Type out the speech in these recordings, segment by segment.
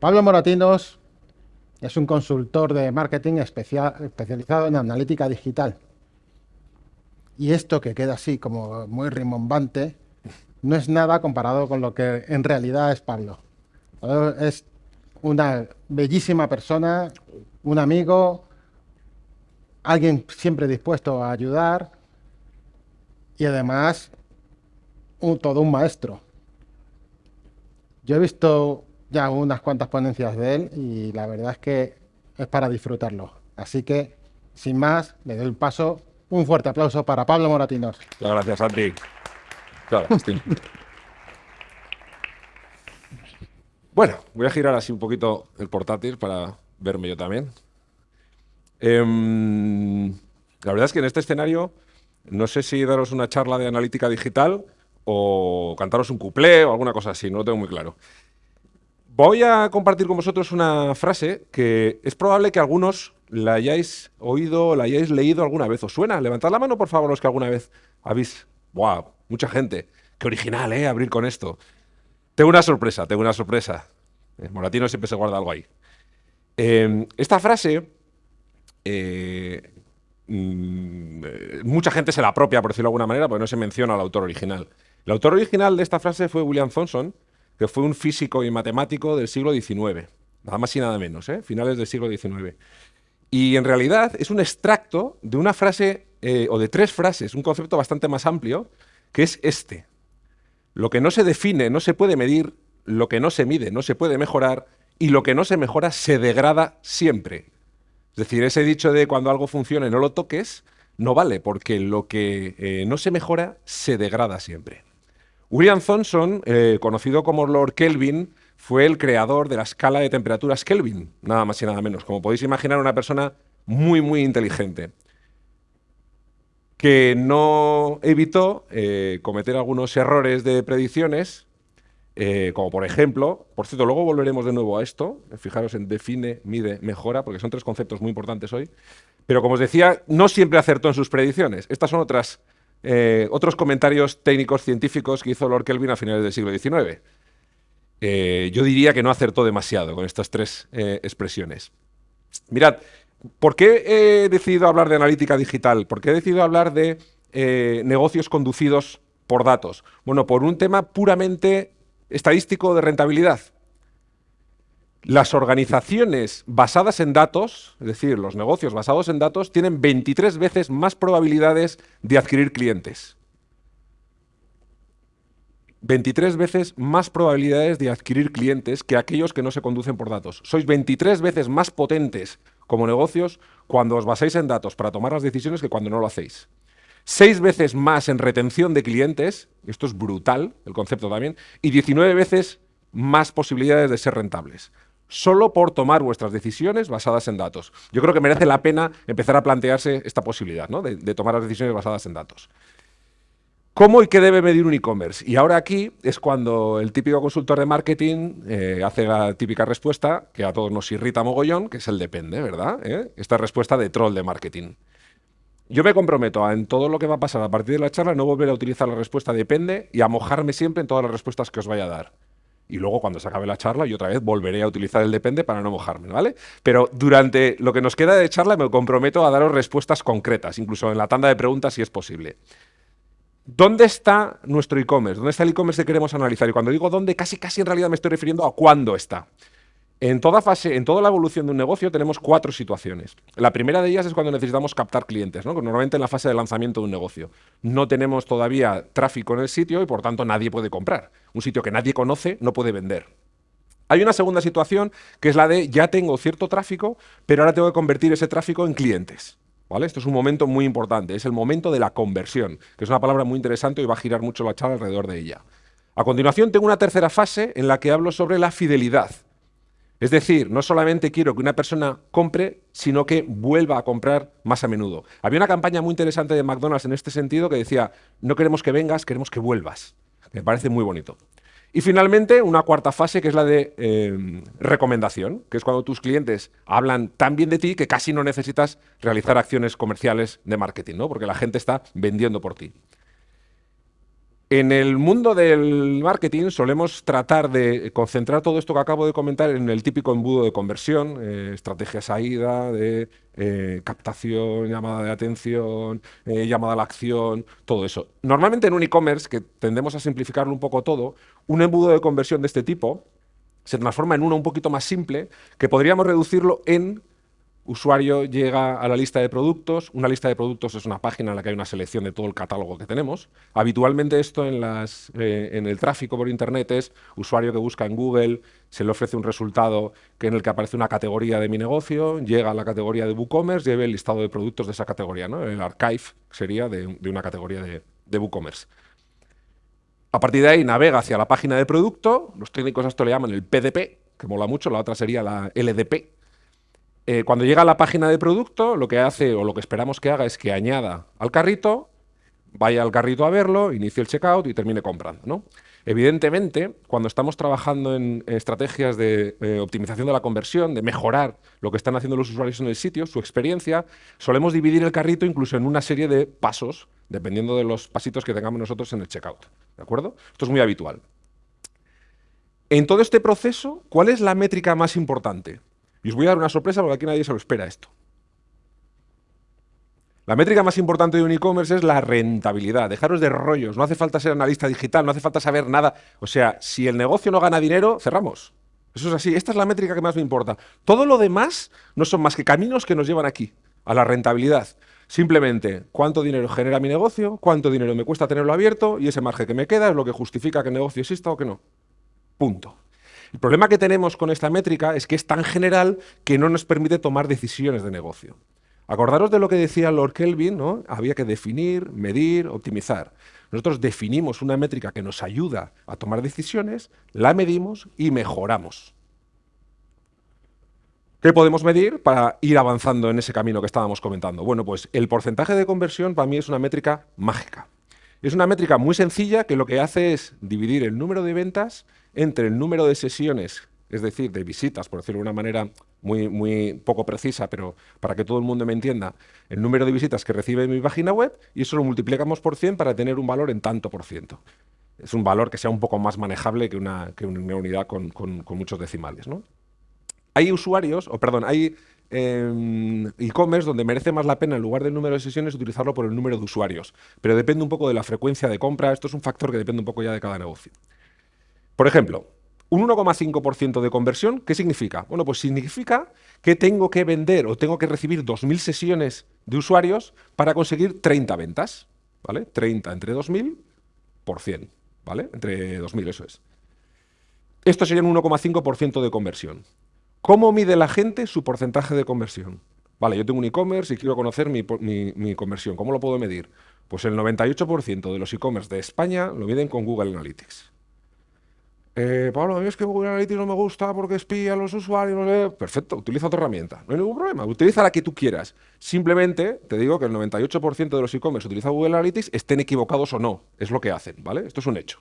Pablo Moratinos es un consultor de marketing especializado en analítica digital. Y esto que queda así como muy rimbombante no es nada comparado con lo que en realidad es Pablo. Es una bellísima persona, un amigo, alguien siempre dispuesto a ayudar y además todo un maestro. Yo he visto ya unas cuantas ponencias de él y la verdad es que es para disfrutarlo. Así que, sin más, le doy el paso. Un fuerte aplauso para Pablo Moratinos. Muchas gracias, Santi. bueno, voy a girar así un poquito el portátil para verme yo también. Em, la verdad es que en este escenario no sé si daros una charla de analítica digital o cantaros un cuplé o alguna cosa así, no lo tengo muy claro. Voy a compartir con vosotros una frase que es probable que algunos la hayáis oído, la hayáis leído alguna vez. ¿Os suena? Levantad la mano, por favor, los que alguna vez habéis... ¡Wow! Mucha gente. Qué original, ¿eh? Abrir con esto. Tengo una sorpresa, tengo una sorpresa. El eh, Moratino siempre se guarda algo ahí. Em, esta frase... Eh, mm, mucha gente se la apropia, por decirlo de alguna manera, porque no se menciona al autor original. El autor original de esta frase fue William Thomson, que fue un físico y matemático del siglo XIX, nada más y nada menos, ¿eh? finales del siglo XIX. Y en realidad es un extracto de una frase, eh, o de tres frases, un concepto bastante más amplio, que es este. Lo que no se define no se puede medir, lo que no se mide no se puede mejorar, y lo que no se mejora se degrada siempre. Es decir, ese dicho de cuando algo funcione no lo toques, no vale, porque lo que eh, no se mejora se degrada siempre. William Thomson, eh, conocido como Lord Kelvin, fue el creador de la escala de temperaturas Kelvin, nada más y nada menos. Como podéis imaginar, una persona muy, muy inteligente, que no evitó eh, cometer algunos errores de predicciones, eh, como por ejemplo, por cierto, luego volveremos de nuevo a esto, fijaros en define, mide, mejora, porque son tres conceptos muy importantes hoy, pero como os decía, no siempre acertó en sus predicciones. Estas son otras eh, otros comentarios técnicos científicos que hizo Lord Kelvin a finales del siglo XIX. Eh, yo diría que no acertó demasiado con estas tres eh, expresiones. Mirad, ¿por qué he decidido hablar de analítica digital? ¿Por qué he decidido hablar de negocios conducidos por datos? Bueno, por un tema puramente estadístico de rentabilidad. Las organizaciones basadas en datos, es decir, los negocios basados en datos, tienen 23 veces más probabilidades de adquirir clientes. 23 veces más probabilidades de adquirir clientes que aquellos que no se conducen por datos. Sois 23 veces más potentes como negocios cuando os basáis en datos para tomar las decisiones que cuando no lo hacéis. Seis veces más en retención de clientes, esto es brutal, el concepto también, y 19 veces más posibilidades de ser rentables solo por tomar vuestras decisiones basadas en datos. Yo creo que merece la pena empezar a plantearse esta posibilidad ¿no? de, tomar las decisiones basadas en datos. ¿Cómo y qué debe medir un e-commerce? Y ahora aquí es cuando el típico consultor de marketing eh, hace la típica respuesta que a todos nos irrita mogollón, que es el depende, ¿verdad? ¿Eh? Esta respuesta de troll de marketing. Yo me comprometo a en todo lo que va a pasar a partir de la charla no volver a utilizar la respuesta depende y a mojarme siempre en todas las respuestas que os vaya a dar y luego cuando se acabe la charla yo otra vez volveré a utilizar el depende para no mojarme, ¿vale? Pero durante lo que nos queda de charla me comprometo a daros respuestas concretas, incluso en la tanda de preguntas si es posible. ¿Dónde está nuestro e-commerce? ¿Dónde está el e-commerce que queremos analizar? Y cuando digo dónde, casi casi en realidad me estoy refiriendo a cuándo está. En toda fase, en toda la evolución de un negocio tenemos cuatro situaciones. La primera de ellas es cuando necesitamos captar clientes, ¿no? normalmente en la fase de lanzamiento de un negocio. No tenemos todavía tráfico en el sitio y por tanto nadie puede comprar. Un sitio que nadie conoce no puede vender. Hay una segunda situación que es la de ya tengo cierto tráfico, pero ahora tengo que convertir ese tráfico en clientes. ¿Vale? Esto es un momento muy importante, es el momento de la conversión, que es una palabra muy interesante y va a girar mucho la charla alrededor de ella. A continuación tengo una tercera fase en la que hablo sobre la fidelidad. Es decir, no solamente quiero que una persona compre, sino que vuelva a comprar más a menudo. Había una campaña muy interesante de McDonald's en este sentido que decía, no queremos que vengas, queremos que vuelvas. Me parece muy bonito. Y finalmente, una cuarta fase que es la de eh, recomendación, que es cuando tus clientes hablan tan bien de ti que casi no necesitas realizar acciones comerciales de marketing, ¿no? porque la gente está vendiendo por ti. En el mundo del marketing solemos tratar de concentrar todo esto que acabo de comentar en el típico embudo de conversión, eh, estrategia saída, de eh, captación, llamada de atención, eh, llamada a la acción, todo eso. Normalmente en un e-commerce, que tendemos a simplificarlo un poco todo, un embudo de conversión de este tipo se transforma en uno un poquito más simple, que podríamos reducirlo en usuario llega a la lista de productos. Una lista de productos es una página en la que hay una selección de todo el catálogo que tenemos. Habitualmente esto en, las, eh, en el tráfico por Internet es usuario que busca en Google, se le ofrece un resultado que en el que aparece una categoría de mi negocio, llega a la categoría de WooCommerce, lleve el listado de productos de esa categoría. ¿no? El archive sería de, una categoría de, de WooCommerce. A partir de ahí navega hacia la página de producto, los técnicos a esto le llaman el PDP, que mola mucho, la otra sería la LDP, eh, cuando llega a la página de producto, lo que hace o lo que esperamos que haga es que añada al carrito, vaya al carrito a verlo, inicie el checkout y termine comprando. ¿no? Evidentemente, cuando estamos trabajando en, estrategias de eh, optimización de la conversión, de mejorar lo que están haciendo los usuarios en el sitio, su experiencia, solemos dividir el carrito incluso en una serie de pasos, dependiendo de los pasitos que tengamos nosotros en el checkout. ¿De acuerdo? Esto es muy habitual. En todo este proceso, ¿cuál es la métrica más importante? Y os voy a dar una sorpresa porque aquí nadie se lo espera esto. La métrica más importante de un e-commerce es la rentabilidad. Dejaros de rollos, no hace falta ser analista digital, no hace falta saber nada. O sea, si el negocio no gana dinero, cerramos. Eso es así, esta es la métrica que más me importa. Todo lo demás no son más que caminos que nos llevan aquí, a la rentabilidad. Simplemente, ¿cuánto dinero genera mi negocio? ¿Cuánto dinero me cuesta tenerlo abierto? Y ese margen que me queda es lo que justifica que el negocio exista o que no. Punto. El problema que tenemos con esta métrica es que es tan general que no nos permite tomar decisiones de negocio. Acordaros de lo que decía Lord Kelvin, ¿no? Había que definir, medir, optimizar. Nosotros definimos una métrica que nos ayuda a tomar decisiones, la medimos y mejoramos. ¿Qué podemos medir para ir avanzando en ese camino que estábamos comentando? Bueno, pues el porcentaje de conversión para mí es una métrica mágica. Es una métrica muy sencilla que lo que hace es dividir el número de ventas entre el número de sesiones, es decir, de visitas, por decirlo de una manera muy, poco precisa, pero para que todo el mundo me entienda, el número de visitas que recibe mi página web y eso lo multiplicamos por 100 para tener un valor en tanto por ciento. Es un valor que sea un poco más manejable que una, que una unidad con, muchos decimales. ¿no? Hay usuarios, o perdón, hay em, e-commerce donde merece más la pena en lugar del número de sesiones utilizarlo por el número de usuarios, pero depende un poco de la frecuencia de compra, esto es un factor que depende un poco ya de cada negocio. Por ejemplo, un 1,5% de conversión, ¿qué significa? Bueno, pues significa que tengo que vender o tengo que recibir 2.000 sesiones de usuarios para conseguir 30 ventas, ¿vale? 30 entre 2.000 por 100, ¿vale? Entre 2.000, eso es. Esto sería un 1,5% de conversión. ¿Cómo mide la gente su porcentaje de conversión? Vale, yo tengo un e-commerce y quiero conocer mi, mi, conversión. ¿Cómo lo puedo medir? Pues el 98% de los e-commerce de España lo miden con Google Analytics. Eh, Pablo, a mí es que Google Analytics no me gusta porque espía a los usuarios. Perfecto, utiliza otra herramienta. No hay ningún problema. Utiliza la que tú quieras. Simplemente te digo que el 98% de los e-commerce utiliza Google Analytics, estén equivocados o no. Es lo que hacen, ¿vale? Esto es un hecho.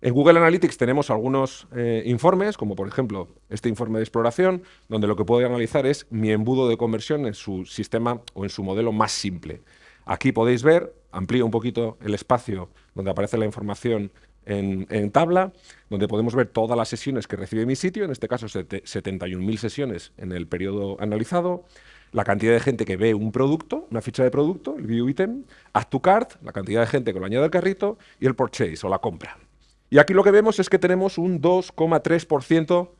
En Google Analytics tenemos algunos eh, informes, como por ejemplo este informe de exploración, donde lo que puedo analizar es mi embudo de conversión en su sistema o en su modelo más simple. Aquí podéis ver, amplío un poquito el espacio donde aparece la información en, tabla, donde podemos ver todas las sesiones que recibe mi sitio, en este caso 71.000 sesiones en el periodo analizado, la cantidad de gente que ve un producto, una ficha de producto, el view item, add to cart, la cantidad de gente que lo añade al carrito y el purchase o la compra. Y aquí lo que vemos es que tenemos un 2,3%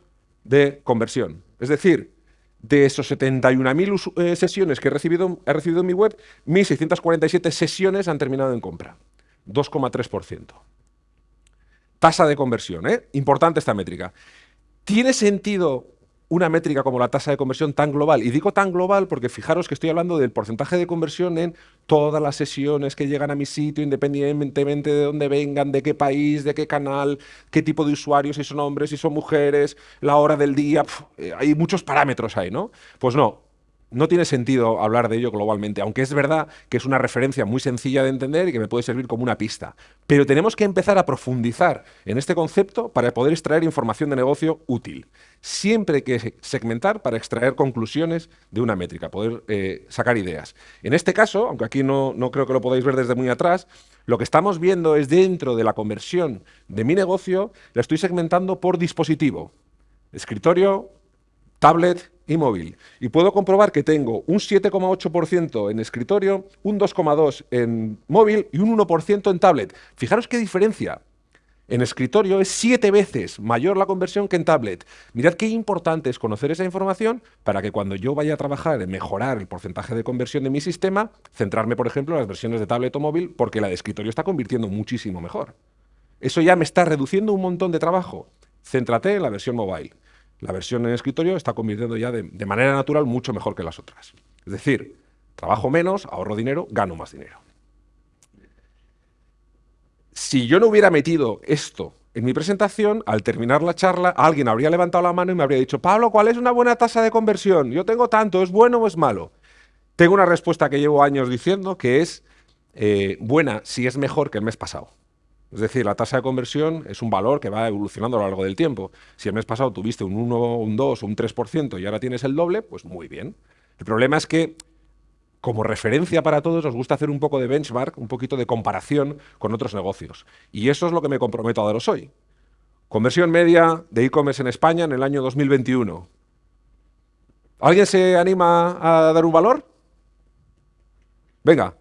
de conversión. Es decir, de esos 71.000 eh, sesiones que he recibido, he recibido en mi web, 1.647 sesiones han terminado en compra. 2,3%. Tasa de conversión, ¿eh? Importante esta métrica. ¿Tiene sentido una métrica como la tasa de conversión tan global? Y digo tan global porque fijaros que estoy hablando del porcentaje de conversión en todas las sesiones que llegan a mi sitio, independientemente de dónde vengan, de qué país, de qué canal, qué tipo de usuarios, si son hombres, si son mujeres, la hora del día, eh, hay muchos parámetros ahí, ¿no? Pues no, no tiene sentido hablar de ello globalmente, aunque es verdad que es una referencia muy sencilla de entender y que me puede servir como una pista. Pero tenemos que empezar a profundizar en este concepto para poder extraer información de negocio útil. Siempre hay que segmentar para extraer conclusiones de una métrica, poder eh, sacar ideas. En este caso, aunque aquí no, no creo que lo podáis ver desde muy atrás, lo que estamos viendo es dentro de la conversión de mi negocio, la estoy segmentando por dispositivo. Escritorio, tablet y móvil. Y puedo comprobar que tengo un 7,8% en escritorio, un 2,2% en móvil y un 1% en tablet. Fijaros qué diferencia. En escritorio es siete veces mayor la conversión que en tablet. Mirad qué importante es conocer esa información para que cuando yo vaya a trabajar en mejorar el porcentaje de conversión de mi sistema, centrarme, por ejemplo, en las versiones de tablet o móvil, porque la de escritorio está convirtiendo muchísimo mejor. Eso ya me está reduciendo un montón de trabajo. Céntrate en la versión mobile la versión en escritorio está convirtiendo ya de, manera natural mucho mejor que las otras. Es decir, trabajo menos, ahorro dinero, gano más dinero. Si yo no hubiera metido esto en mi presentación, al terminar la charla, alguien habría levantado la mano y me habría dicho, Pablo, ¿cuál es una buena tasa de conversión? Yo tengo tanto, ¿es bueno o es malo? Tengo una respuesta que llevo años diciendo, que es eh, buena si es mejor que el mes pasado. Es decir, la tasa de conversión es un valor que va evolucionando a lo largo del tiempo. Si el mes pasado tuviste un 1, un 2 o un 3% y ahora tienes el doble, pues muy bien. El problema es que, como referencia para todos, os gusta hacer un poco de benchmark, un poquito de comparación con otros negocios. Y eso es lo que me comprometo a daros hoy. Conversión media de e-commerce en España en el año 2021. ¿Alguien se anima a dar un valor? Venga.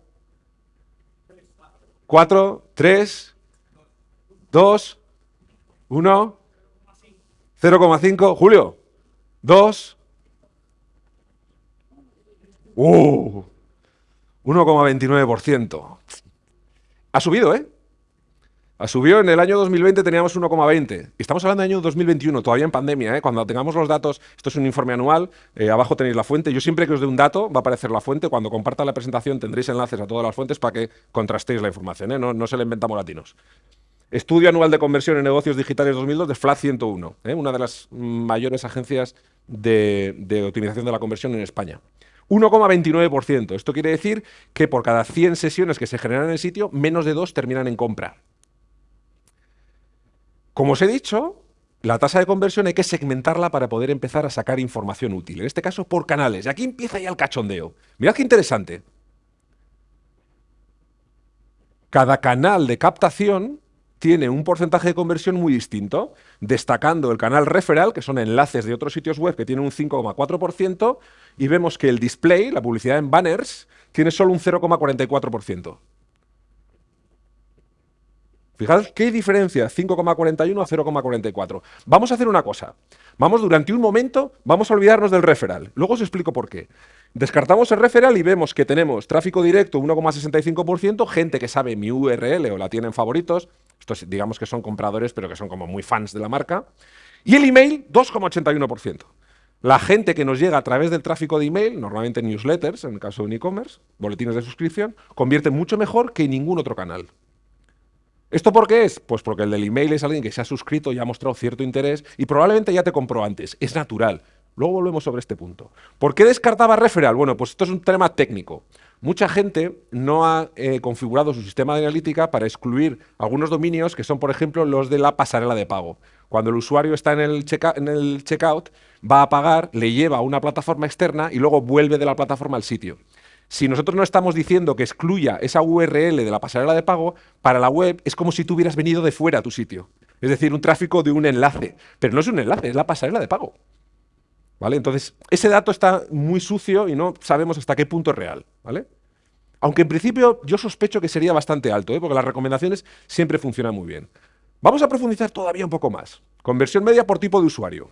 4, 3, 2, 1, 0,5, Julio, 2, uh, 1,29%. Ha subido, ¿eh? Ha subido en el año 2020 teníamos 1,20. Estamos hablando del año 2021, todavía en pandemia. ¿eh? Cuando tengamos los datos, esto es un informe anual, eh, abajo tenéis la fuente. Yo siempre que os dé un dato va a aparecer la fuente. Cuando comparta la presentación tendréis enlaces a todas las fuentes para que contrastéis la información. ¿eh? No, no se le inventamos latinos. Estudio anual de conversión en negocios digitales 2002 de FLAT 101, ¿eh? una de las mayores agencias de, optimización de la conversión en España. 1,29%. Esto quiere decir que por cada 100 sesiones que se generan en el sitio, menos de dos terminan en compra. Como os he dicho, la tasa de conversión hay que segmentarla para poder empezar a sacar información útil. En este caso, por canales. Y aquí empieza ya el cachondeo. Mirad qué interesante. Cada canal de captación tiene un porcentaje de conversión muy distinto, destacando el canal referral, que son enlaces de otros sitios web que tienen un 5,4%, y vemos que el display, la publicidad en banners, tiene solo un 0,44%. Fijaos qué diferencia, 5,41 a 0,44. Vamos a hacer una cosa. Vamos durante un momento, vamos a olvidarnos del referral. Luego os explico por qué. Descartamos el referral y vemos que tenemos tráfico directo 1,65%, gente que sabe mi URL o la tiene en favoritos, estos digamos que son compradores pero que son como muy fans de la marca, y el email 2,81%. La gente que nos llega a través del tráfico de email, normalmente newsletters, en el caso de un e-commerce, boletines de suscripción, convierte mucho mejor que ningún otro canal. ¿Esto por qué es? Pues porque el del email es alguien que se ha suscrito y ha mostrado cierto interés y probablemente ya te compró antes. Es natural. Luego volvemos sobre este punto. ¿Por qué descartaba referral? Bueno, pues esto es un tema técnico. Mucha gente no ha eh, configurado su sistema de analítica para excluir algunos dominios que son, por ejemplo, los de la pasarela de pago. Cuando el usuario está en el, en el checkout, va a pagar, le lleva a una plataforma externa y luego vuelve de la plataforma al sitio. Si nosotros no estamos diciendo que excluya esa URL de la pasarela de pago, para la web es como si tú hubieras venido de fuera a tu sitio. Es decir, un tráfico de un enlace. Pero no es un enlace, es la pasarela de pago. ¿Vale? Entonces, ese dato está muy sucio y no sabemos hasta qué punto es real. ¿vale? Aunque en principio yo sospecho que sería bastante alto, ¿eh? porque las recomendaciones siempre funcionan muy bien. Vamos a profundizar todavía un poco más. Conversión media por tipo de usuario.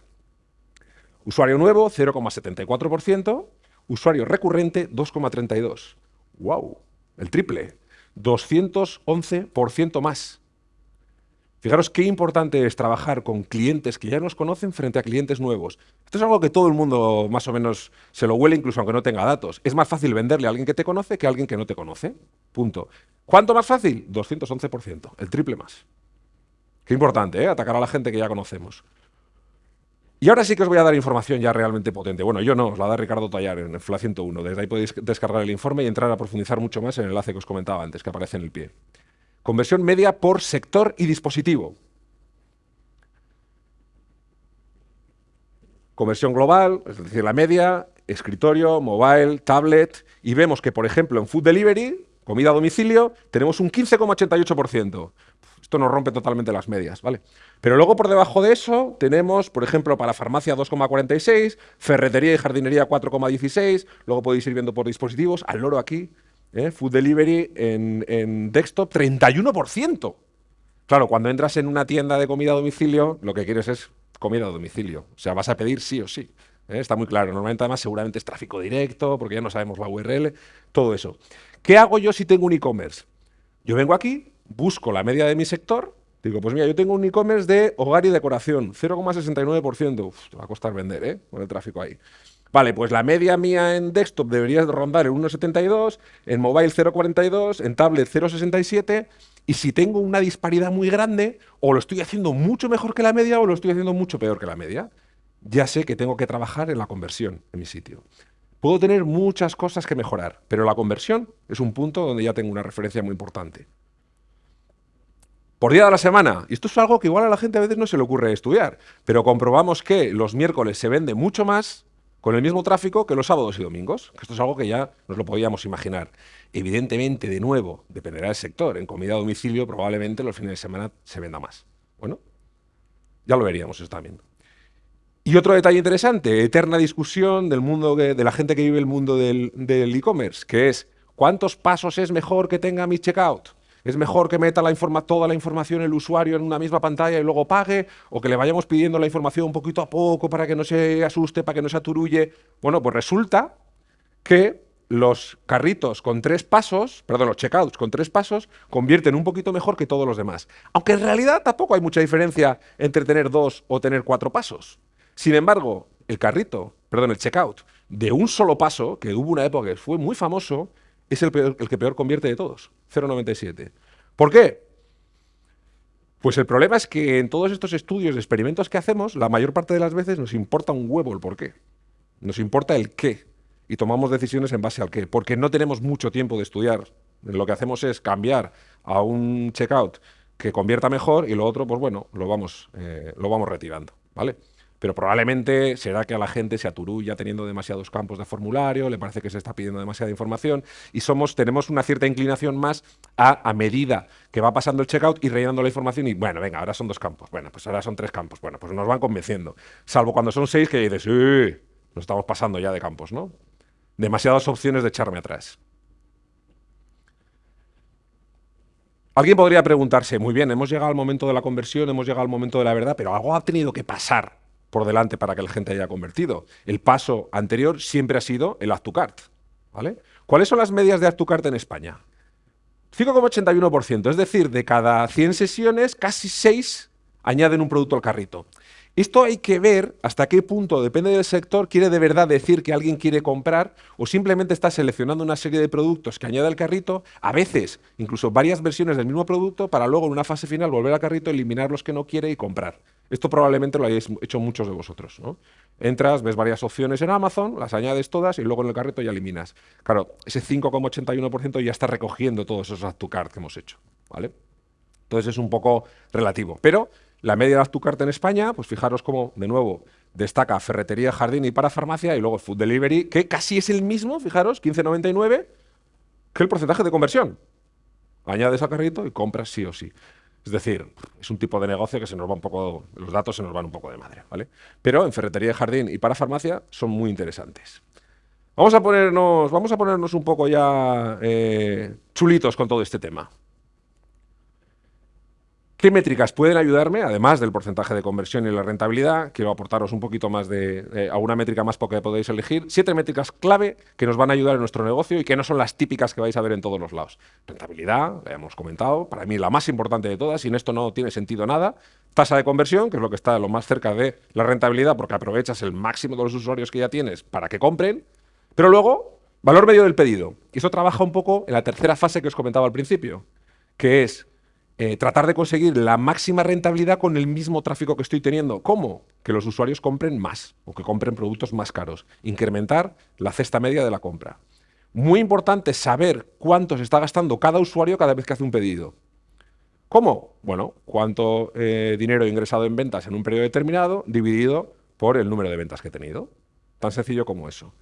Usuario nuevo, 0,74%. Usuario recurrente, 2,32%. ¡Wow! El triple. 211% más. Fijaros qué importante es trabajar con clientes que ya nos conocen frente a clientes nuevos. Esto es algo que todo el mundo más o menos se lo huele, incluso aunque no tenga datos. Es más fácil venderle a alguien que te conoce que a alguien que no te conoce. Punto. ¿Cuánto más fácil? 211%, el triple más. Qué importante, ¿eh? Atacar a la gente que ya conocemos. Y ahora sí que os voy a dar información ya realmente potente. Bueno, yo no, os la da Ricardo Tallar en FLA 101. Desde ahí podéis descargar el informe y entrar a profundizar mucho más en el enlace que os comentaba antes, que aparece en el pie. Conversión media por sector y dispositivo. Conversión global, es decir, la media, escritorio, mobile, tablet, y vemos que, por ejemplo, en Food Delivery, comida a domicilio, tenemos un 15,88%. Esto nos rompe totalmente las medias, ¿vale? Pero luego por debajo de eso tenemos, por ejemplo, para farmacia 2,46, ferretería y jardinería 4,16, luego podéis ir viendo por dispositivos, al loro aquí, ¿eh? Food Delivery en, desktop 31%. Claro, cuando entras en una tienda de comida a domicilio, lo que quieres es comida a domicilio. O sea, vas a pedir sí o sí. ¿eh? Está muy claro. Normalmente además seguramente es tráfico directo, porque ya no sabemos la URL, todo eso. ¿Qué hago yo si tengo un e-commerce? Yo vengo aquí, busco la media de mi sector, digo, pues mira, yo tengo un e-commerce de hogar y decoración, 0,69%. Te va a costar vender, ¿eh? Con el tráfico ahí. Vale, pues la media mía en desktop debería rondar el 1,72, en mobile 0,42, en tablet 0,67 y si tengo una disparidad muy grande, o lo estoy haciendo mucho mejor que la media o lo estoy haciendo mucho peor que la media, ya sé que tengo que trabajar en la conversión en mi sitio. Puedo tener muchas cosas que mejorar, pero la conversión es un punto donde ya tengo una referencia muy importante. Por día de la semana, y esto es algo que igual a la gente a veces no se le ocurre estudiar, pero comprobamos que los miércoles se vende mucho más con el mismo tráfico que los sábados y domingos. Esto es algo que ya nos lo podíamos imaginar. Evidentemente, de nuevo, dependerá del sector. En comida a domicilio probablemente los fines de semana se venda más. Bueno, ya lo veríamos eso también. Y otro detalle interesante, eterna discusión del mundo de la gente que vive el mundo del e-commerce, que es ¿cuántos pasos es mejor que tenga mi checkout? ¿Es mejor que meta toda la información el usuario en una misma pantalla y luego pague? ¿O que le vayamos pidiendo la información poquito a poco para que no se asuste, para que no se aturulle? Bueno, pues resulta que los carritos con tres pasos, perdón, los checkouts con tres pasos, convierten un poquito mejor que todos los demás. Aunque en realidad tampoco hay mucha diferencia entre tener dos o tener cuatro pasos. Sin embargo, el carrito, perdón, el checkout de un solo paso, que hubo una época que fue muy famoso, es el, el que peor convierte de todos, 0,97. ¿Por qué? Pues el problema es que en todos estos estudios, experimentos que hacemos, la mayor parte de las veces nos importa un huevo el por qué. Nos importa el qué. Y tomamos decisiones en base al qué. Porque no tenemos mucho tiempo de estudiar. Lo que hacemos es cambiar a un checkout que convierta mejor y lo otro, pues bueno, lo vamos, eh, lo vamos retirando. ¿Vale? Pero probablemente será que a la gente se aturulla teniendo demasiados campos de formulario, le parece que se está pidiendo demasiada información y somos, tenemos una cierta inclinación más a, a medida que va pasando el checkout y rellenando la información y bueno, venga, ahora son dos campos, bueno, pues ahora son tres campos, bueno, pues nos van convenciendo. Salvo cuando son seis que dices, sí, nos estamos pasando ya de campos, ¿no? Demasiadas opciones de echarme atrás. Alguien podría preguntarse, muy bien, hemos llegado al momento de la conversión, hemos llegado al momento de la verdad, pero algo ha tenido que pasar por delante para que la gente haya convertido. El paso anterior siempre ha sido el Add to Cart. ¿vale? ¿Cuáles son las medias de Add to Cart en España? 5,81%, es decir, de cada 100 sesiones, casi 6 añaden un producto al carrito. Esto hay que ver hasta qué punto, depende del sector, quiere de verdad decir que alguien quiere comprar o simplemente está seleccionando una serie de productos que añade al carrito, a veces incluso varias versiones del mismo producto, para luego en una fase final volver al carrito, eliminar los que no quiere y comprar. Esto probablemente lo hayáis hecho muchos de vosotros. ¿no? Entras, ves varias opciones en Amazon, las añades todas y luego en el carrito ya eliminas. Claro, ese 5,81% ya está recogiendo todos esos add to cart que hemos hecho. ¿vale? Entonces es un poco relativo. Pero la media de cart en España, pues fijaros cómo, de nuevo, destaca ferretería, jardín y para farmacia y luego food delivery, que casi es el mismo, fijaros, 15,99, que el porcentaje de conversión. Añades al carrito y compras sí o sí. Es decir, es un tipo de negocio que se nos va un poco, los datos se nos van un poco de madre, ¿vale? Pero en ferretería jardín y para farmacia son muy interesantes. Vamos a ponernos, vamos a ponernos un poco ya eh, chulitos con todo este tema. ¿Qué métricas pueden ayudarme, además del porcentaje de conversión y la rentabilidad? Quiero aportaros un poquito más de, a una métrica más porque podéis elegir. Siete métricas clave que nos van a ayudar en nuestro negocio y que no son las típicas que vais a ver en todos los lados. Rentabilidad, la hemos comentado, para mí la más importante de todas, sin esto no tiene sentido nada. Tasa de conversión, que es lo que está lo más cerca de la rentabilidad porque aprovechas el máximo de los usuarios que ya tienes para que compren. Pero luego, valor medio del pedido. Y eso trabaja un poco en la tercera fase que os comentaba al principio, que es eh, tratar de conseguir la máxima rentabilidad con el mismo tráfico que estoy teniendo. ¿Cómo? Que los usuarios compren más o que compren productos más caros. Incrementar la cesta media de la compra. Muy importante saber cuánto se está gastando cada usuario cada vez que hace un pedido. ¿Cómo? Bueno, cuánto eh, dinero he ingresado en ventas en un periodo determinado dividido por el número de ventas que he tenido. Tan sencillo como eso.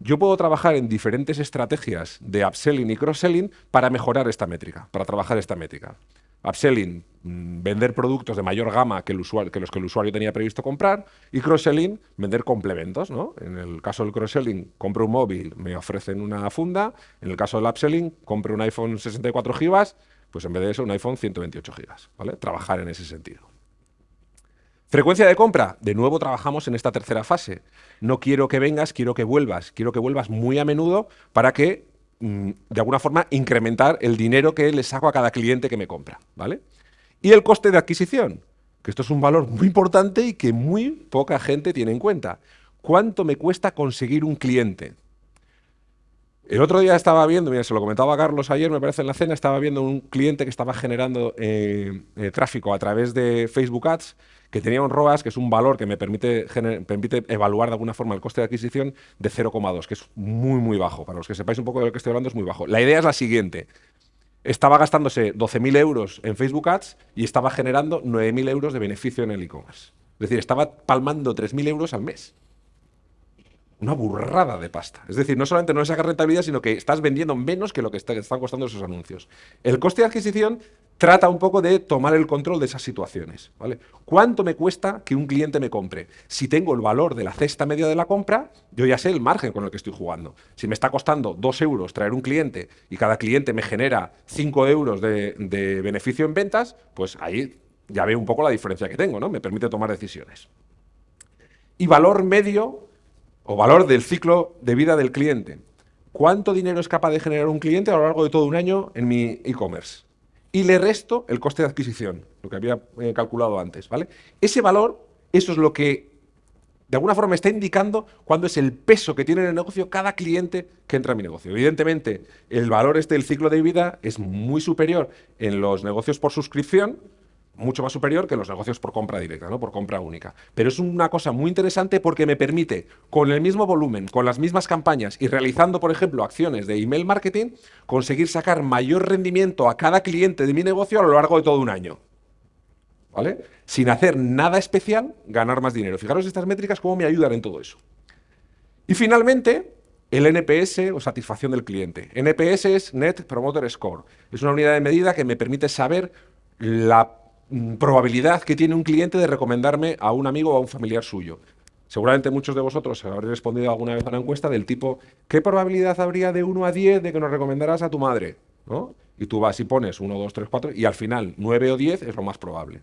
Yo puedo trabajar en diferentes estrategias de upselling y cross-selling para mejorar esta métrica, para trabajar esta métrica. Upselling, mm, vender productos de mayor gama que, los que el usuario tenía previsto comprar. Y cross-selling, vender complementos. ¿no? En el caso del cross-selling, compro un móvil, me ofrecen una funda. En el caso del upselling, compro un iPhone 64 GB, pues en vez de eso, un iPhone 128 GB. ¿vale? Trabajar en ese sentido. Frecuencia de compra. De nuevo trabajamos en esta tercera fase. No quiero que vengas, quiero que vuelvas. Quiero que vuelvas muy a menudo para que, de alguna forma, incrementar el dinero que le saco a cada cliente que me compra. ¿vale? Y el coste de adquisición, que esto es un valor muy importante y que muy poca gente tiene en cuenta. ¿Cuánto me cuesta conseguir un cliente? El otro día estaba viendo, mira, se lo comentaba a Carlos ayer, me parece en la cena, estaba viendo un cliente que estaba generando eh, eh, tráfico a través de Facebook Ads que tenía un ROAS, que es un valor que me permite, permite evaluar de alguna forma el coste de adquisición de 0,2, que es muy, muy bajo. Para los que sepáis un poco de lo que estoy hablando, es muy bajo. La idea es la siguiente. Estaba gastándose 12.000 euros en Facebook Ads y estaba generando 9.000 euros de beneficio en el e-commerce. Es decir, estaba palmando 3.000 euros al mes. Una burrada de pasta. Es decir, no solamente no le sacas rentabilidad, sino que estás vendiendo menos que lo que están costando esos anuncios. El coste de adquisición trata un poco de tomar el control de esas situaciones. ¿vale? ¿Cuánto me cuesta que un cliente me compre? Si tengo el valor de la cesta media de la compra, yo ya sé el margen con el que estoy jugando. Si me está costando 2 euros traer un cliente y cada cliente me genera 5 euros de, de beneficio en ventas, pues ahí ya veo un poco la diferencia que tengo, ¿no? Me permite tomar decisiones. Y valor medio o valor del ciclo de vida del cliente. ¿Cuánto dinero es capaz de generar un cliente a lo largo de todo un año en mi e-commerce? y le resto el coste de adquisición, lo que había eh, calculado antes, ¿vale? Ese valor, eso es lo que de alguna forma está indicando cuándo es el peso que tiene en el negocio cada cliente que entra a mi negocio. Evidentemente, el valor este del ciclo de vida es muy superior en los negocios por suscripción, mucho más superior que los negocios por compra directa, ¿no? por compra única. Pero es una cosa muy interesante porque me permite, con el mismo volumen, con las mismas campañas y realizando, por ejemplo, acciones de email marketing, conseguir sacar mayor rendimiento a cada cliente de mi negocio a lo largo de todo un año. ¿Vale? Sin hacer nada especial, ganar más dinero. Fijaros estas métricas cómo me ayudan en todo eso. Y finalmente, el NPS o satisfacción del cliente. NPS es Net Promoter Score. Es una unidad de medida que me permite saber la probabilidad que tiene un cliente de recomendarme a un amigo o a un familiar suyo. Seguramente muchos de vosotros habréis respondido alguna vez a una encuesta del tipo ¿qué probabilidad habría de 1 a 10 de que nos recomendaras a tu madre? ¿No? Y tú vas y pones 1, 2, 3, 4 y al final 9 o 10 es lo más probable.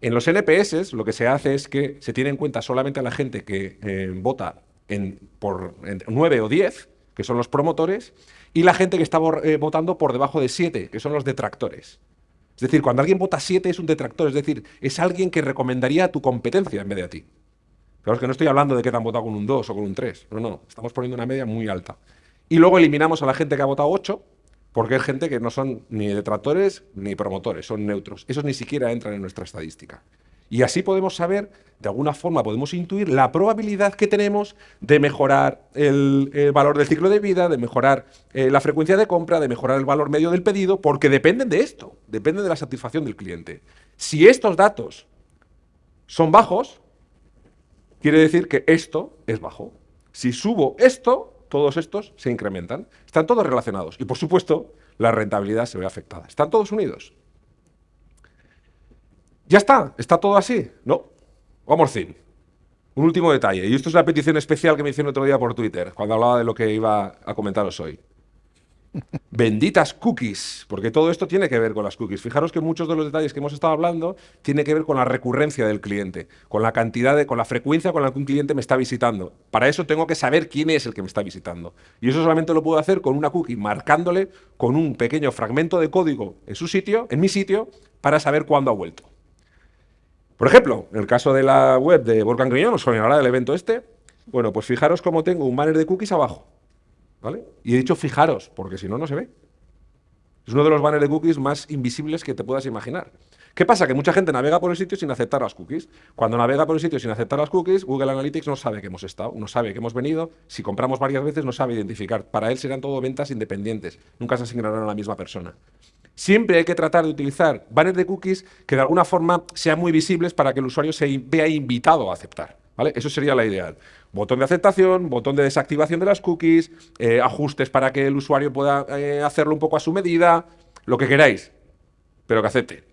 En los NPS lo que se hace es que se tiene en cuenta solamente a la gente que eh, vota en, por 9 o 10, que son los promotores, y la gente que está eh, votando por debajo de 7, que son los detractores. Es decir, cuando alguien vota 7 es un detractor, es decir, es alguien que recomendaría tu competencia en vez de a ti. Claro, es que no estoy hablando de que te han votado con un 2 o con un 3. No, no, estamos poniendo una media muy alta. Y luego eliminamos a la gente que ha votado 8, porque es gente que no son ni detractores ni promotores, son neutros. Esos ni siquiera entran en nuestra estadística. Y así podemos saber, de alguna forma podemos intuir la probabilidad que tenemos de mejorar el, valor del ciclo de vida, de mejorar eh, la frecuencia de compra, de mejorar el valor medio del pedido, porque dependen de esto, dependen de la satisfacción del cliente. Si estos datos son bajos, quiere decir que esto es bajo. Si subo esto, todos estos se incrementan. Están todos relacionados. Y por supuesto, la rentabilidad se ve afectada. ¿Están todos unidos? ¿Ya está? ¿Está todo así? No. Vamos fin. Un último detalle, y esto es la petición especial que me hicieron otro día por Twitter, cuando hablaba de lo que iba a comentaros hoy. Benditas cookies, porque todo esto tiene que ver con las cookies. Fijaros que muchos de los detalles que hemos estado hablando tienen que ver con la recurrencia del cliente, con la cantidad de, con la frecuencia con la que un cliente me está visitando. Para eso tengo que saber quién es el que me está visitando. Y eso solamente lo puedo hacer con una cookie, marcándole con un pequeño fragmento de código en su sitio, en mi sitio, para saber cuándo ha vuelto. Por ejemplo, en el caso de la web de Volcan Griñón, os sonará del evento este, bueno, pues fijaros cómo tengo un banner de cookies abajo, ¿vale? Y he dicho fijaros, porque si no, no se ve. Es uno de los banners de cookies más invisibles que te puedas imaginar. ¿Qué pasa? Que mucha gente navega por el sitio sin aceptar las cookies. Cuando navega por el sitio sin aceptar las cookies, Google Analytics no sabe que hemos estado, no sabe que hemos venido. Si compramos varias veces, no sabe identificar. Para él serán todo ventas independientes. Nunca se asignarán a la misma persona. Siempre hay que tratar de utilizar banners de cookies que de alguna forma sean muy visibles para que el usuario se vea invitado a aceptar. ¿vale? Eso sería la ideal. Botón de aceptación, botón de desactivación de las cookies, eh, ajustes para que el usuario pueda eh, hacerlo un poco a su medida, lo que queráis, pero que acepte.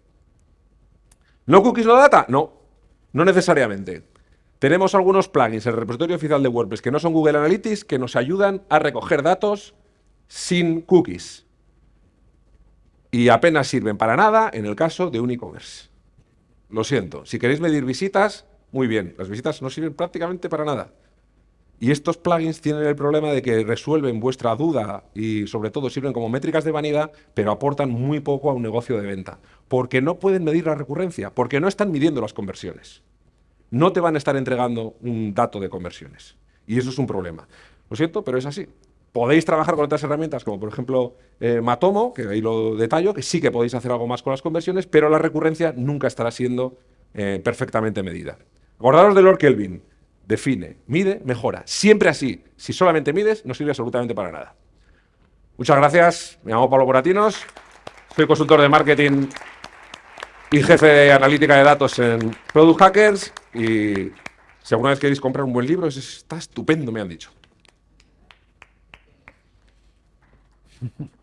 ¿No cookies no data? No, no necesariamente. Tenemos algunos plugins en el repositorio oficial de WordPress que no son Google Analytics que nos ayudan a recoger datos sin cookies. Y apenas sirven para nada en el caso de un e-commerce. Lo siento. Si queréis medir visitas, muy bien. Las visitas no sirven prácticamente para nada. Y estos plugins tienen el problema de que resuelven vuestra duda y sobre todo sirven como métricas de vanidad, pero aportan muy poco a un negocio de venta. Porque no pueden medir la recurrencia, porque no están midiendo las conversiones. No te van a estar entregando un dato de conversiones. Y eso es un problema. Lo siento, pero es así. Podéis trabajar con otras herramientas, como por ejemplo eh, Matomo, que ahí lo detallo, que sí que podéis hacer algo más con las conversiones, pero la recurrencia nunca estará siendo eh, perfectamente medida. Acordaros de Lord Kelvin define, mide, mejora. Siempre así. Si solamente mides, no sirve absolutamente para nada. Muchas gracias. Me llamo Pablo Boratinos. Soy consultor de marketing y jefe de analítica de datos en Product Hackers. Y si alguna vez queréis comprar un buen libro, está estupendo, me han dicho.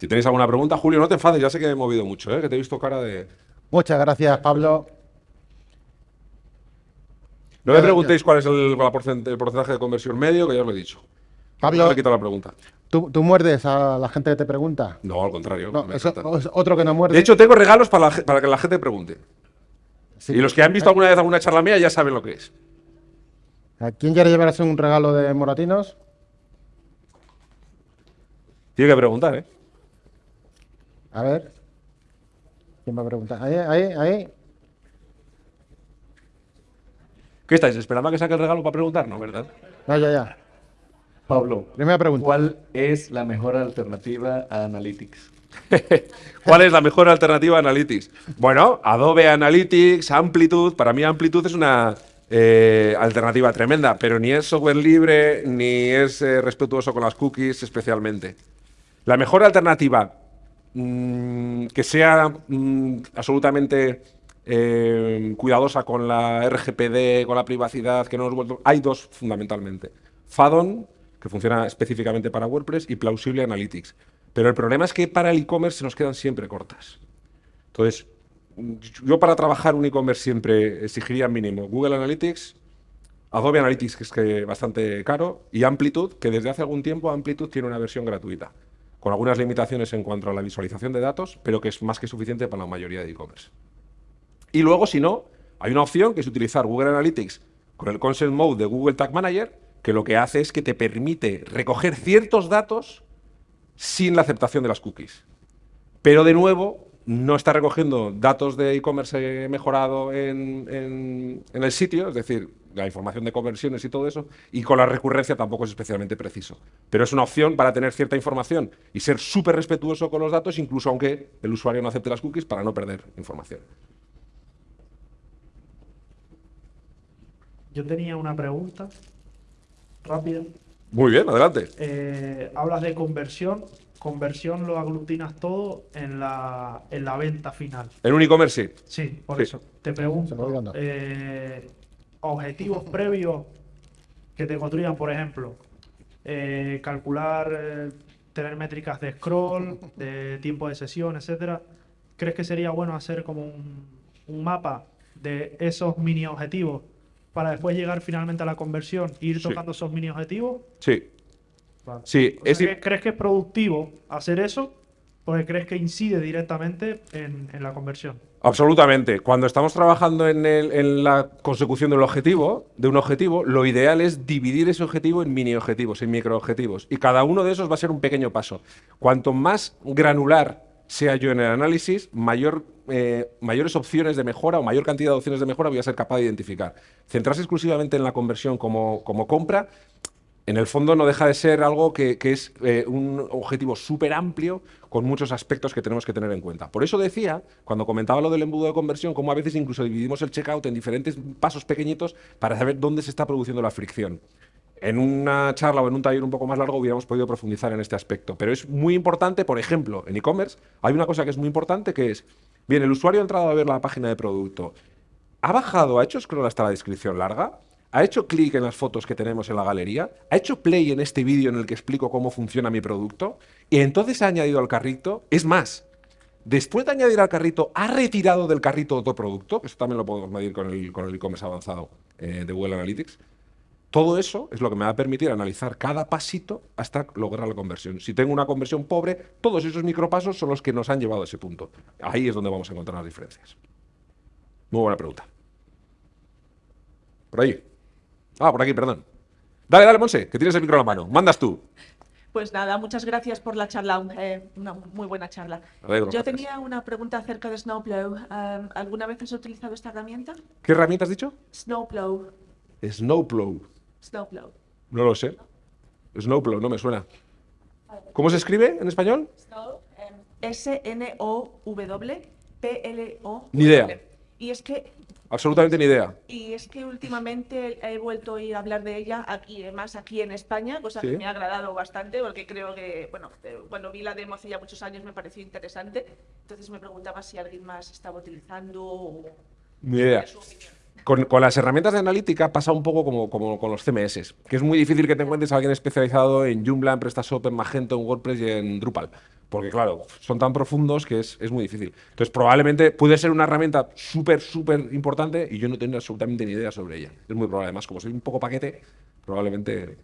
Si tenéis alguna pregunta, Julio, no te enfades, ya sé que he movido mucho, ¿eh? que te he visto cara de... Muchas gracias, Pablo. No me preguntéis cuál es el, porcentaje de conversión medio, que ya os lo he dicho. Pablo, me quitado la pregunta. ¿tú, muerdes a la gente que te pregunta? No, al contrario. es otro que no muerde. De hecho, tengo regalos para, que la gente pregunte. Y los que han visto alguna vez alguna charla mía ya saben lo que es. ¿A quién quiere llevarse un regalo de moratinos? Tiene que preguntar, ¿eh? A ver. ¿Quién va a preguntar? Ahí, ahí, ahí. ¿Qué estáis esperando a que saque el regalo para preguntar? No, ¿verdad? No, ya, ya. Pablo, primera pregunta. ¿Cuál es la mejor alternativa a Analytics? ¿Cuál es la mejor alternativa a Analytics? Bueno, Adobe Analytics, Amplitude. Para mí Amplitude es una eh, alternativa tremenda, pero ni es software libre, ni es eh, respetuoso con las cookies especialmente. La mejor alternativa mm, que sea mm, absolutamente eh, cuidadosa con la RGPD, con la privacidad, que no nos vuelto... Hay dos fundamentalmente. Fadon, que funciona específicamente para WordPress, y Plausible Analytics. Pero el problema es que para el e-commerce se nos quedan siempre cortas. Entonces, yo para trabajar un e-commerce siempre exigiría mínimo Google Analytics, Adobe Analytics, que es que bastante caro, y Amplitude, que desde hace algún tiempo Amplitude tiene una versión gratuita, con algunas limitaciones en cuanto a la visualización de datos, pero que es más que suficiente para la mayoría de e-commerce. Y luego, si no, hay una opción que es utilizar Google Analytics con el Consent Mode de Google Tag Manager, que lo que hace es que te permite recoger ciertos datos sin la aceptación de las cookies. Pero de nuevo, no está recogiendo datos de e-commerce mejorado en, el sitio, es decir, la información de conversiones y todo eso, y con la recurrencia tampoco es especialmente preciso. Pero es una opción para tener cierta información y ser súper respetuoso con los datos, incluso aunque el usuario no acepte las cookies, para no perder información. Yo tenía una pregunta rápida. Muy bien, adelante. Eh, hablas de conversión. Conversión lo aglutinas todo en la, en la venta final. ¿En un e-commerce? Sí. Sí, por eso. Te pregunto, eh, objetivos previos que te construyan, por ejemplo, eh, calcular, tener métricas de scroll, de tiempo de sesión, etcétera. ¿Crees que sería bueno hacer como un, un mapa de esos mini objetivos para después llegar finalmente a la conversión e ir tocando esos mini objetivos? Sí. sí ¿Crees que es productivo hacer eso? Porque crees que incide directamente en, la conversión. Absolutamente. Cuando estamos trabajando en, la consecución del objetivo, de un objetivo, lo ideal es dividir ese objetivo en mini objetivos, en micro objetivos. Y cada uno de esos va a ser un pequeño paso. Cuanto más granular sea yo en el análisis, eh, mayores opciones de mejora o mayor cantidad de opciones de mejora voy a ser capaz de identificar. Centrarse exclusivamente en la conversión como, como compra en el fondo no deja de ser algo que, es eh, un objetivo súper amplio con muchos aspectos que tenemos que tener en cuenta. Por eso decía, cuando comentaba lo del embudo de conversión, cómo a veces incluso dividimos el checkout en diferentes pasos pequeñitos para saber dónde se está produciendo la fricción. En una charla o en un taller un poco más largo hubiéramos podido profundizar en este aspecto. Pero es muy importante, por ejemplo, en e-commerce hay una cosa que es muy importante que es, bien, el usuario ha entrado a ver la página de producto, ha bajado, ha hecho scroll hasta la descripción larga, ha hecho clic en las fotos que tenemos en la galería, ha hecho play en este vídeo en el que explico cómo funciona mi producto y entonces ha añadido al carrito, es más, después de añadir al carrito, ha retirado del carrito otro producto, que eso también lo podemos medir con el e-commerce avanzado eh, de Google Analytics, todo eso es lo que me va a permitir analizar cada pasito hasta lograr la conversión. Si tengo una conversión pobre, todos esos micropasos son los que nos han llevado a ese punto. Ahí es donde vamos a encontrar las diferencias. Muy buena pregunta. Por ahí. Ah, por aquí, perdón. Dale, dale, Monse, que tienes el micro en la mano. Mandas tú. Pues nada, muchas gracias por la charla, eh, una muy buena charla. Yo tenía una pregunta acerca de Snowplow. Eh, ¿Alguna vez has utilizado esta herramienta? ¿Qué herramienta has dicho? Snowplow. Snowplow. Snowplow. No lo sé. Snowplow, no me suena. ¿Cómo se escribe en español? Snow, em, S-N-O-W-P-L-O. Ni idea. Y es que Absolutamente ni idea. Y es que últimamente he vuelto a ir a hablar de ella aquí, más aquí en España, cosa que me ha agradado bastante, porque creo que, bueno, eh, cuando vi la demo hace ya muchos años me pareció interesante. Entonces me preguntaba si alguien más estaba utilizando o... Ni idea. Con, las herramientas de analítica pasa un poco como, como, con los CMS, que es muy difícil que te encuentres a alguien especializado en Joomla, en PrestaShop, en Magento, en WordPress y en Drupal. Porque claro, son tan profundos que es, muy difícil. Entonces probablemente puede ser una herramienta súper, súper importante y yo no tengo absolutamente ni idea sobre ella. Es muy probable. Además, como soy un poco paquete, probablemente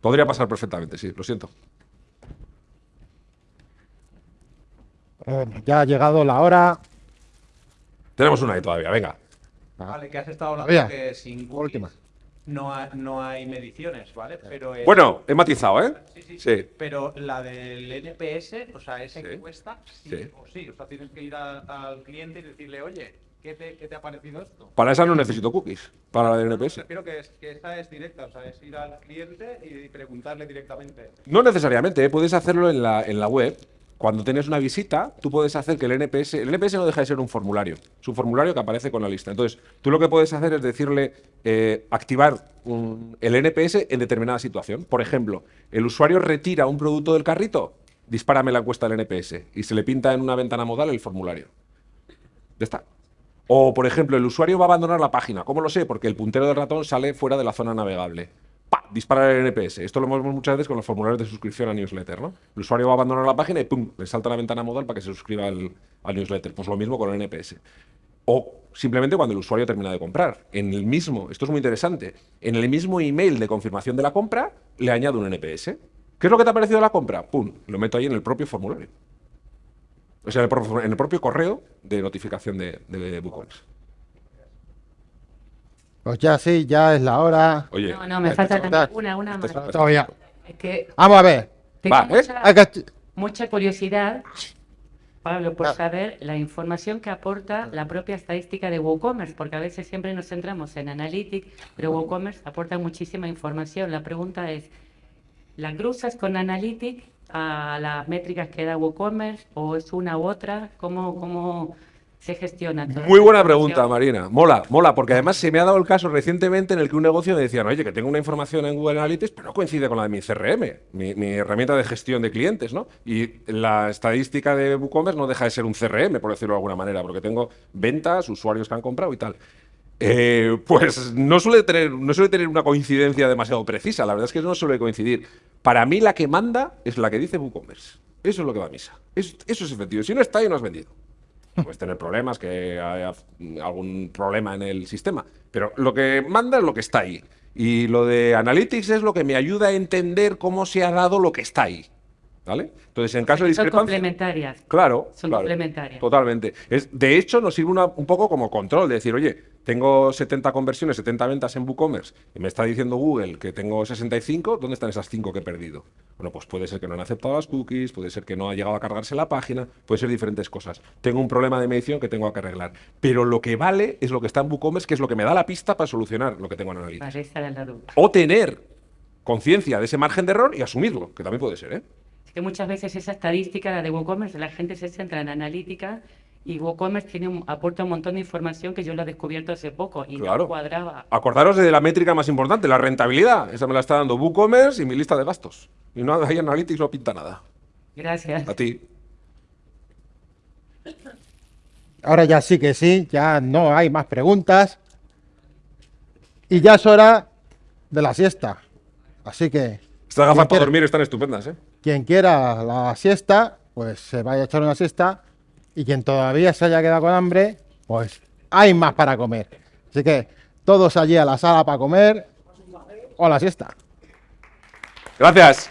podría pasar perfectamente, sí, lo siento. ya ha llegado la hora. Tenemos una ahí todavía, venga. Vale, que has estado hablando que sin cookies no, no hay mediciones, ¿vale? Pero bueno, he matizado, ¿eh? Sí, sí, Pero la del NPS, o sea, esa encuesta, sí, o sí. O sea, tienes que ir al cliente y decirle, oye, ¿qué te, ¿qué te, ha parecido esto? Para esa no necesito cookies, para la del NPS. Creo que, es, que esa es directa, o sea, es ir al cliente y preguntarle directamente. No necesariamente, ¿eh? puedes hacerlo en la, en la web cuando tienes una visita, tú puedes hacer que el NPS... El NPS no deja de ser un formulario. Es un formulario que aparece con la lista. Entonces, tú lo que puedes hacer es decirle, eh, activar el NPS en determinada situación. Por ejemplo, el usuario retira un producto del carrito, dispárame la encuesta del NPS y se le pinta en una ventana modal el formulario. Ya está. O, por ejemplo, el usuario va a abandonar la página. ¿Cómo lo sé? Porque el puntero del ratón sale fuera de la zona navegable. ¡Pah! Dispara el NPS. Esto lo vemos muchas veces con los formularios de suscripción a newsletter, ¿no? El usuario va a abandonar la página y ¡pum! Le salta la ventana modal para que se suscriba al, newsletter. Pues lo mismo con el NPS. O simplemente cuando el usuario termina de comprar. En el mismo, esto es muy interesante, en el mismo email de confirmación de la compra le añado un NPS. ¿Qué es lo que te ha parecido la compra? ¡Pum! Lo meto ahí en el propio formulario. O sea, en el, propio correo de notificación de, de. Pues ya sí, ya es la hora. Oye, no, no, me falta una, una más. Todavía. Es que Vamos a ver. Tengo Va, ¿eh? mucha, curiosidad, Pablo, por saber la información que aporta la propia estadística de WooCommerce, porque a veces siempre nos centramos en Analytics, pero WooCommerce aporta muchísima información. La pregunta es, ¿la cruzas con Analytics a las métricas que da WooCommerce o es una u otra? ¿Cómo, cómo se gestiona. Muy buena pregunta, Marina. Mola, mola, porque además se me ha dado el caso recientemente en el que un negocio me decía, oye, que tengo una información en Google Analytics, pero no coincide con la de mi CRM, mi, herramienta de gestión de clientes, ¿no? Y la estadística de WooCommerce no deja de ser un CRM, por decirlo de alguna manera, porque tengo ventas, usuarios que han comprado y tal. Eh, pues no suele, tener, no suele tener una coincidencia demasiado precisa, la verdad es que no suele coincidir. Para mí la que manda es la que dice WooCommerce. Eso es lo que va a misa. Eso, eso es efectivo. Si no está ahí, no has vendido. Puedes tener problemas, que haya algún problema en el sistema. Pero lo que manda es lo que está ahí. Y lo de Analytics es lo que me ayuda a entender cómo se ha dado lo que está ahí. ¿Vale? Entonces, en caso de discrepancia... Son complementarias. Claro. Son complementarias. Totalmente. Es, de hecho, nos sirve un poco como control, de decir, oye, tengo 70 conversiones, 70 ventas en WooCommerce y me está diciendo Google que tengo 65, ¿dónde están esas 5 que he perdido? Bueno, pues puede ser que no han aceptado las cookies, puede ser que no ha llegado a cargarse la página, puede ser diferentes cosas. Tengo un problema de medición que tengo que arreglar. Pero lo que vale es lo que está en WooCommerce, que es lo que me da la pista para solucionar lo que tengo en Analytics. O tener conciencia de ese margen de error y asumirlo, que también puede ser, ¿eh? Es que muchas veces esa estadística, la de WooCommerce, la gente se centra en analítica y WooCommerce tiene aporta un montón de información que yo lo he descubierto hace poco y no cuadraba. Acordaros de la métrica más importante, la rentabilidad. Esa me la está dando WooCommerce y mi lista de gastos. Y no hay Analytics, no pinta nada. Gracias. A ti. Ahora ya sí que sí, ya no hay más preguntas. Y ya es hora de la siesta. Así que... Estas gafas para dormir están estupendas, ¿eh? Quien quiera la siesta, pues se vaya a echar una siesta. Y quien todavía se haya quedado con hambre, pues hay más para comer. Así que todos allí a la sala para comer o la siesta. Gracias.